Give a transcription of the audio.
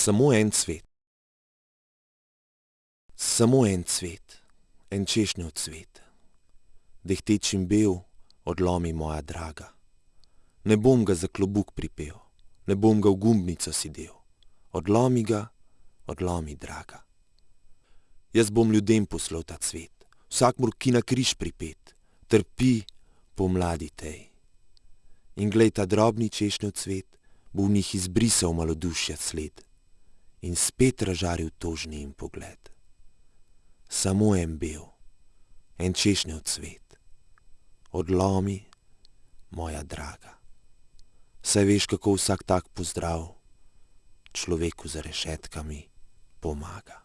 Samo en cvet. Samo en cvet, en češnjev cvet. Dehteč in bel, odlomi moja draga. Ne bom ga za klobuk pripel, ne bom ga v gumbnico sidel. Odlomi ga, odlomi, draga. Jaz bom ljudem poslal ta cvet, vsakmur, ki na križ pripet, trpi pomladi tej. In glej, ta drobni češnjev cvet bo v njih izbrisal malodušja sled in spet razžaril tožni jim pogled. Samo en bel, en češnjev cvet, odlomi, moja draga. Saj veš, kako vsak tak pozdrav človeku za rešetkami pomaga.